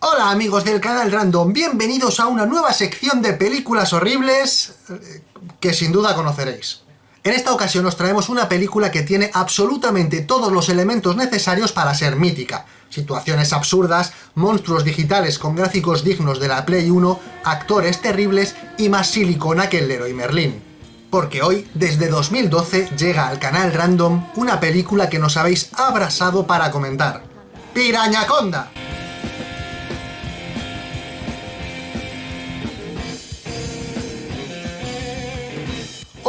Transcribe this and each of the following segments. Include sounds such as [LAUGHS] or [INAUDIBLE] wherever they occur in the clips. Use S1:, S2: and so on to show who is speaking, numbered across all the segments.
S1: Hola amigos del canal Random, bienvenidos a una nueva sección de películas horribles eh, que sin duda conoceréis. En esta ocasión os traemos una película que tiene absolutamente todos los elementos necesarios para ser mítica. Situaciones absurdas, monstruos digitales con gráficos dignos de la Play 1, actores terribles y más silicona que el Leroy Merlin. Porque hoy, desde 2012, llega al canal Random una película que nos habéis abrasado para comentar. ¡Pirañaconda!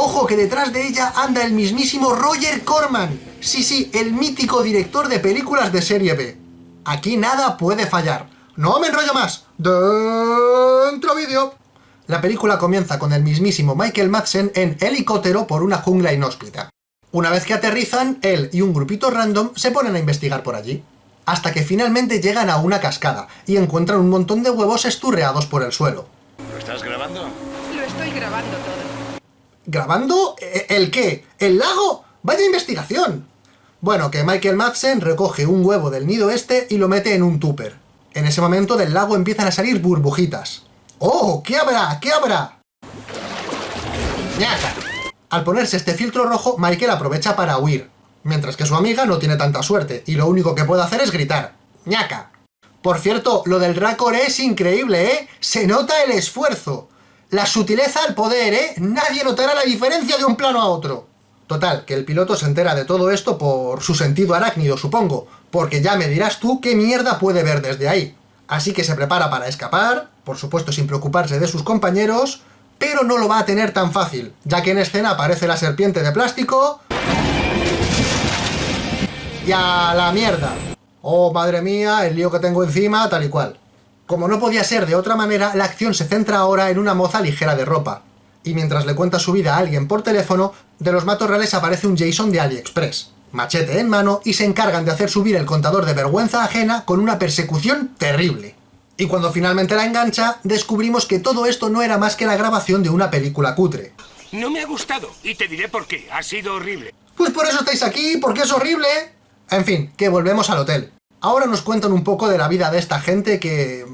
S1: Ojo que detrás de ella anda el mismísimo Roger Corman. Sí, sí, el mítico director de películas de serie B. Aquí nada puede fallar. ¡No me enrollo más! ¡Dentro vídeo! La película comienza con el mismísimo Michael Madsen en helicóptero por una jungla inhóspita. Una vez que aterrizan, él y un grupito random se ponen a investigar por allí. Hasta que finalmente llegan a una cascada y encuentran un montón de huevos esturreados por el suelo.
S2: ¿Lo estás grabando?
S1: ¿Grabando? ¿E- ¿El qué? ¿El lago? ¡Vaya investigación! Bueno, que Michael Madsen recoge un huevo del nido este y lo mete en un tupper. En ese momento del lago empiezan a salir burbujitas. ¡Oh! ¿Qué habrá? ¿Qué habrá? ¡Ñaca! Al ponerse este filtro rojo, Michael aprovecha para huir, mientras que su amiga no tiene tanta suerte, y lo único que puede hacer es gritar. ¡Ñaca! Por cierto, lo del Racor es increíble, ¿eh? Se nota el esfuerzo. La sutileza al poder, ¿eh? Nadie notará la diferencia de un plano a otro. Total, que el piloto se entera de todo esto por su sentido arácnido, supongo, porque ya me dirás tú qué mierda puede ver desde ahí. Así que se prepara para escapar, por supuesto sin preocuparse de sus compañeros, pero no lo va a tener tan fácil, ya que en escena aparece la serpiente de plástico... ¡Y a la mierda! Oh, madre mía, el lío que tengo encima, tal y cual. Como no podía ser de otra manera, la acción se centra ahora en una moza ligera de ropa. Y mientras le cuenta su vida a alguien por teléfono, de los matorrales aparece un Jason de AliExpress. Machete en mano y se encargan de hacer subir el contador de vergüenza ajena con una persecución terrible. Y cuando finalmente la engancha, descubrimos que todo esto no era más que la grabación de una película cutre.
S2: No me ha gustado y te diré por qué. Ha sido horrible.
S1: Pues por eso estáis aquí, porque es horrible. En fin, que volvemos al hotel. Ahora nos cuentan un poco de la vida de esta gente que,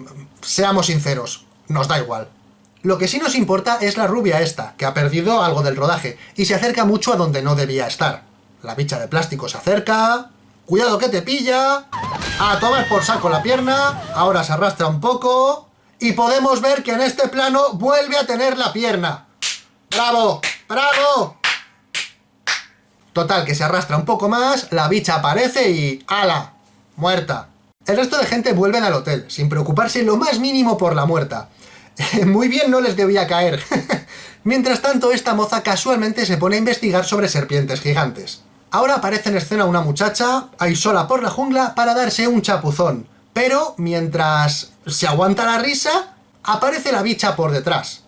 S1: seamos sinceros, nos da igual. Lo que sí nos importa es la rubia esta, que ha perdido algo del rodaje, y se acerca mucho a donde no debía estar. La bicha de plástico se acerca... ¡Cuidado que te pilla! A tomar por saco la pierna, ahora se arrastra un poco... Y podemos ver que en este plano vuelve a tener la pierna. ¡Bravo! ¡Bravo! Total, que se arrastra un poco más, la bicha aparece y... ¡Hala! Muerta. El resto de gente vuelven al hotel, sin preocuparse lo más mínimo por la muerta. [LAUGHS] Muy bien no les debía caer. [LAUGHS] Mientras tanto, esta moza casualmente se pone a investigar sobre serpientes gigantes. Ahora aparece en escena una muchacha, ahí sola por la jungla, para darse un chapuzón. Pero, mientras se aguanta la risa, aparece la bicha por detrás.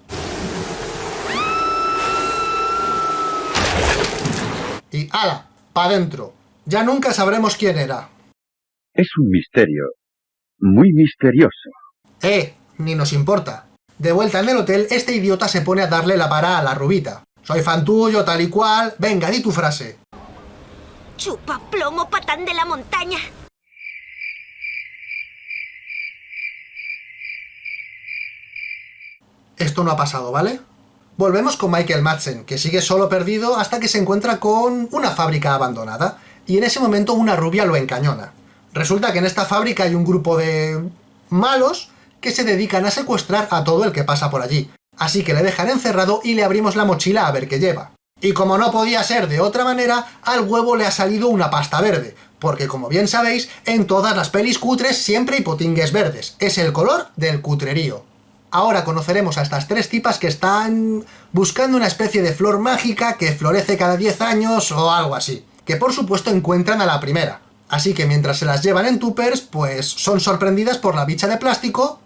S1: Y ¡ala! Pa' dentro. Ya nunca sabremos quién era.
S3: Es un misterio. Muy misterioso.
S1: ¡Eh! Ni nos importa. De vuelta en el hotel, este idiota se pone a darle la para a la rubita. Soy fan tuyo, tal y cual. Venga, di tu frase.
S4: Chupa plomo patán de la montaña.
S1: Esto no ha pasado, ¿vale? Volvemos con Michael Madsen, que sigue solo perdido hasta que se encuentra con una fábrica abandonada, y en ese momento una rubia lo encañona. Resulta que en esta fábrica hay un grupo de... malos que se dedican a secuestrar a todo el que pasa por allí. Así que le dejan encerrado y le abrimos la mochila a ver qué lleva. Y como no podía ser de otra manera, al huevo le ha salido una pasta verde, porque como bien sabéis, en todas las pelis cutres siempre hay potingues verdes, es el color del cutrerío. Ahora conoceremos a estas tres tipas que están buscando una especie de flor mágica que florece cada 10 años o algo así, que por supuesto encuentran a la primera. Así que mientras se las llevan en tupers, pues son sorprendidas por la bicha de plástico...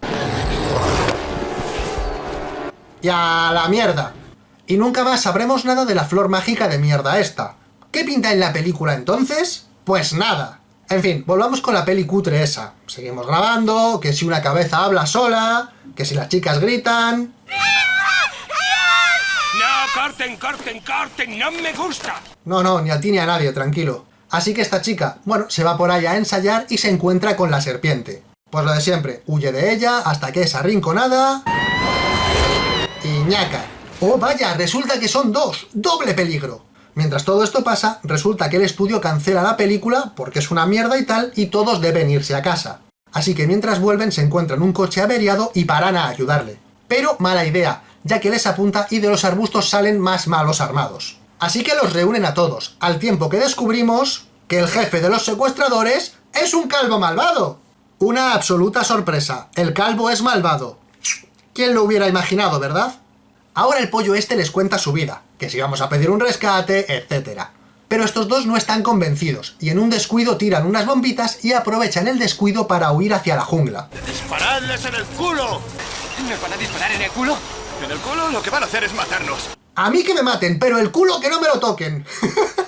S1: ¡Y a la mierda! Y nunca más sabremos nada de la flor mágica de mierda esta. ¿Qué pinta en la película entonces? Pues nada. En fin, volvamos con la peli cutre esa. Seguimos grabando, que si una cabeza habla sola, que si las chicas gritan...
S2: No, corten, corten, corten. No me gusta.
S1: No, no, ni a ti ni a nadie, tranquilo. Así que esta chica, bueno, se va por ahí a ensayar y se encuentra con la serpiente. Pues lo de siempre, huye de ella hasta que es arrinconada... Y ñaca. Oh, vaya, resulta que son dos, doble peligro. Mientras todo esto pasa, resulta que el estudio cancela la película porque es una mierda y tal, y todos deben irse a casa. Así que mientras vuelven se encuentran un coche averiado y paran a ayudarle. Pero mala idea, ya que les apunta y de los arbustos salen más malos armados. Así que los reúnen a todos, al tiempo que descubrimos que el jefe de los secuestradores es un calvo malvado. Una absoluta sorpresa, el calvo es malvado. ¿Quién lo hubiera imaginado, verdad? Ahora el pollo este les cuenta su vida, que si vamos a pedir un rescate, etc. Pero estos dos no están convencidos, y en un descuido tiran unas bombitas y aprovechan el descuido para huir hacia la jungla.
S2: ¡Disparadles en el culo!
S5: ¿Nos van a disparar en el culo?
S2: En el culo lo que van a hacer es matarnos.
S1: A mí que me maten, pero el culo que no me lo toquen.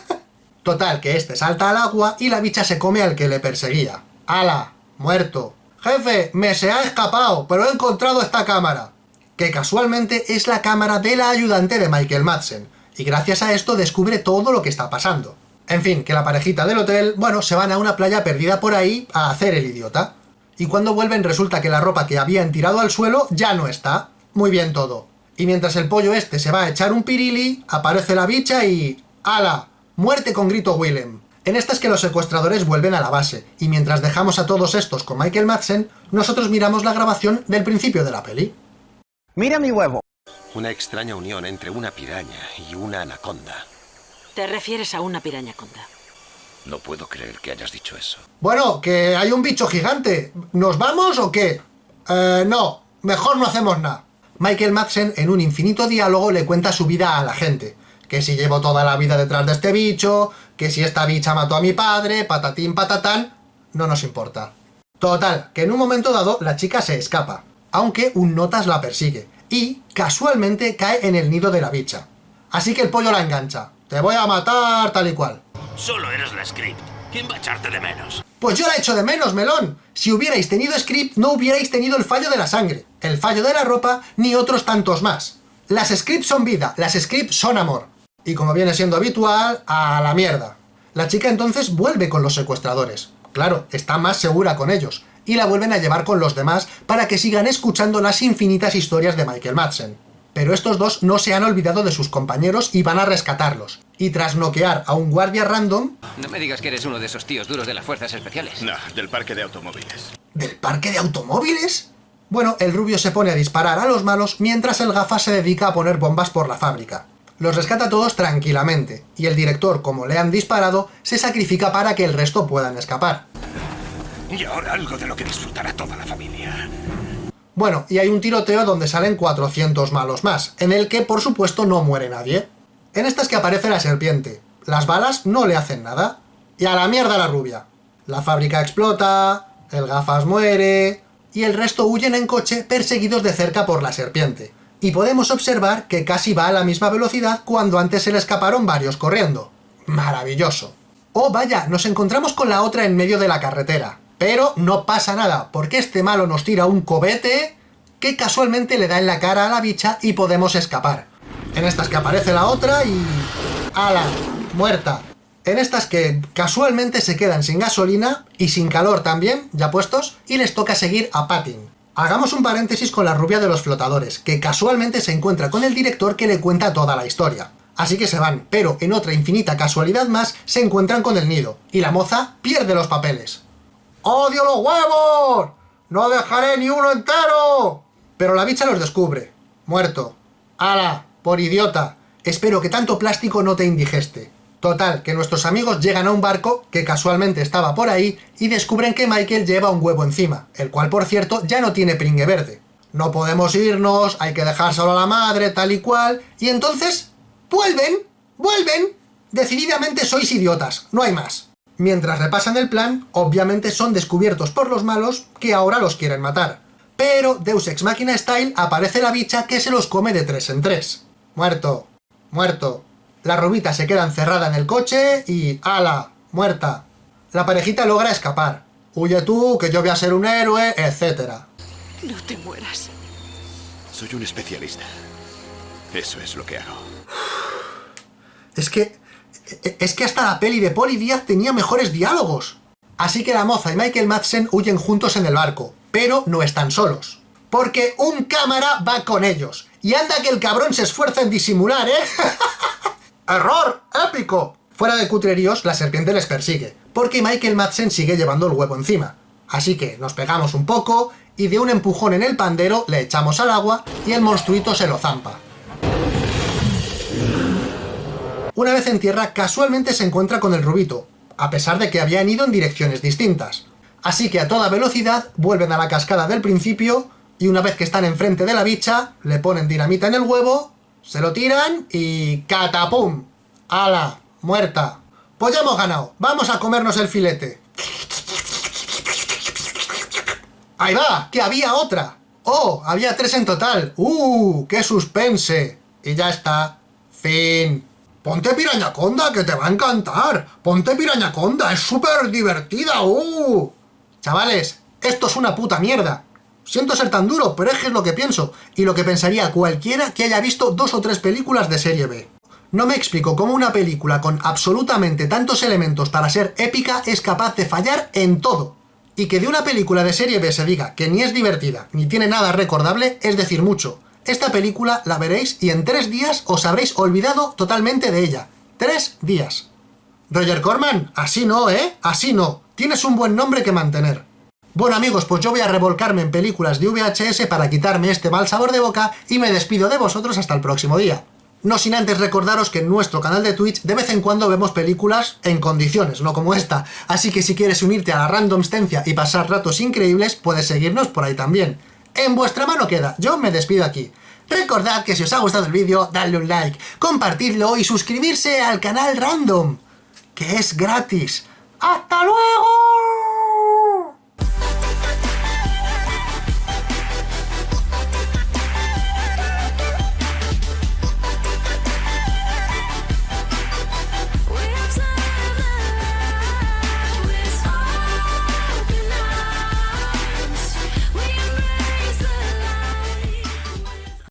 S1: [LAUGHS] Total, que este salta al agua y la bicha se come al que le perseguía. ¡Hala! Muerto. Jefe, me se ha escapado, pero he encontrado esta cámara que casualmente es la cámara de la ayudante de Michael Madsen, y gracias a esto descubre todo lo que está pasando. En fin, que la parejita del hotel, bueno, se van a una playa perdida por ahí a hacer el idiota. Y cuando vuelven resulta que la ropa que habían tirado al suelo ya no está. Muy bien todo. Y mientras el pollo este se va a echar un pirili, aparece la bicha y... ¡Hala! ¡Muerte con grito Willem! En esta es que los secuestradores vuelven a la base, y mientras dejamos a todos estos con Michael Madsen, nosotros miramos la grabación del principio de la peli.
S6: Mira mi huevo.
S7: Una extraña unión entre una piraña y una anaconda.
S8: Te refieres a una piraña conda.
S7: No puedo creer que hayas dicho eso.
S1: Bueno, que hay un bicho gigante. ¿Nos vamos o qué? Eh, no, mejor no hacemos nada. Michael Madsen, en un infinito diálogo, le cuenta su vida a la gente. Que si llevo toda la vida detrás de este bicho, que si esta bicha mató a mi padre, patatín patatán, no nos importa. Total, que en un momento dado la chica se escapa aunque un notas la persigue, y casualmente cae en el nido de la bicha. Así que el pollo la engancha. Te voy a matar tal y cual.
S2: Solo eres la script. ¿Quién va a echarte de menos?
S1: Pues yo la echo de menos, melón. Si hubierais tenido script, no hubierais tenido el fallo de la sangre, el fallo de la ropa, ni otros tantos más. Las scripts son vida, las scripts son amor. Y como viene siendo habitual, a la mierda. La chica entonces vuelve con los secuestradores. Claro, está más segura con ellos, y la vuelven a llevar con los demás para que sigan escuchando las infinitas historias de Michael Madsen. Pero estos dos no se han olvidado de sus compañeros y van a rescatarlos. Y tras noquear a un guardia random...
S5: No me digas que eres uno de esos tíos duros de las fuerzas especiales.
S2: No, del parque de automóviles.
S1: ¿Del parque de automóviles? Bueno, el rubio se pone a disparar a los malos mientras el gafa se dedica a poner bombas por la fábrica. Los rescata a todos tranquilamente, y el director, como le han disparado, se sacrifica para que el resto puedan escapar.
S2: Y ahora algo de lo que disfrutará toda la familia.
S1: Bueno, y hay un tiroteo donde salen 400 malos más, en el que por supuesto no muere nadie. En esta es que aparece la serpiente. Las balas no le hacen nada. Y a la mierda la rubia. La fábrica explota, el gafas muere... Y el resto huyen en coche perseguidos de cerca por la serpiente. Y podemos observar que casi va a la misma velocidad cuando antes se le escaparon varios corriendo. Maravilloso. Oh vaya, nos encontramos con la otra en medio de la carretera. Pero no pasa nada, porque este malo nos tira un cobete que casualmente le da en la cara a la bicha y podemos escapar. En estas que aparece la otra y... ¡Hala! Muerta. En estas que casualmente se quedan sin gasolina y sin calor también, ya puestos, y les toca seguir a Patin. Hagamos un paréntesis con la rubia de los flotadores, que casualmente se encuentra con el director que le cuenta toda la historia. Así que se van, pero en otra infinita casualidad más se encuentran con el nido, y la moza pierde los papeles. ¡Odio los huevos! ¡No dejaré ni uno entero! Pero la bicha los descubre. Muerto. ¡Hala! Por idiota. Espero que tanto plástico no te indigeste. Total, que nuestros amigos llegan a un barco, que casualmente estaba por ahí, y descubren que Michael lleva un huevo encima, el cual, por cierto, ya no tiene pringue verde. No podemos irnos, hay que dejar solo a la madre, tal y cual, y entonces... ¡Vuelven! ¡Vuelven! Decididamente sois idiotas, no hay más. Mientras repasan el plan, obviamente son descubiertos por los malos que ahora los quieren matar. Pero Deus Ex Machina Style aparece la bicha que se los come de tres en tres. Muerto. Muerto. La rubita se queda encerrada en el coche y... ¡Hala! Muerta. La parejita logra escapar. Huye tú, que yo voy a ser un héroe, etc.
S8: No te mueras.
S2: Soy un especialista. Eso es lo que hago.
S1: Es que... Es que hasta la peli de Poli Díaz tenía mejores diálogos. Así que la moza y Michael Madsen huyen juntos en el barco, pero no están solos. Porque un cámara va con ellos. Y anda que el cabrón se esfuerza en disimular, ¿eh? [LAUGHS] ¡Error! ¡Épico! Fuera de cutreríos, la serpiente les persigue, porque Michael Madsen sigue llevando el huevo encima. Así que nos pegamos un poco, y de un empujón en el pandero le echamos al agua, y el monstruito se lo zampa. Una vez en tierra, casualmente se encuentra con el rubito, a pesar de que habían ido en direcciones distintas. Así que a toda velocidad vuelven a la cascada del principio, y una vez que están enfrente de la bicha, le ponen dinamita en el huevo, se lo tiran y... ¡catapum! ¡Hala! ¡Muerta! Pues ya hemos ganado, vamos a comernos el filete. ¡Ahí va! ¡Que había otra! ¡Oh! Había tres en total. ¡Uh! ¡Qué suspense! Y ya está. Fin. Ponte Pirañaconda, que te va a encantar. Ponte Pirañaconda, es súper divertida. ¡Uh! Chavales, esto es una puta mierda. Siento ser tan duro, pero es que es lo que pienso. Y lo que pensaría cualquiera que haya visto dos o tres películas de serie B. No me explico cómo una película con absolutamente tantos elementos para ser épica es capaz de fallar en todo. Y que de una película de serie B se diga que ni es divertida, ni tiene nada recordable, es decir mucho. Esta película la veréis y en tres días os habréis olvidado totalmente de ella. ¡Tres días! Roger Corman, así no, ¿eh? Así no. Tienes un buen nombre que mantener. Bueno amigos, pues yo voy a revolcarme en películas de VHS para quitarme este mal sabor de boca y me despido de vosotros hasta el próximo día. No sin antes recordaros que en nuestro canal de Twitch de vez en cuando vemos películas en condiciones, no como esta. Así que si quieres unirte a la randomstencia y pasar ratos increíbles, puedes seguirnos por ahí también. En vuestra mano queda, yo me despido aquí. Recordad que si os ha gustado el vídeo, dadle un like, compartidlo y suscribirse al canal Random, que es gratis. ¡Hasta luego!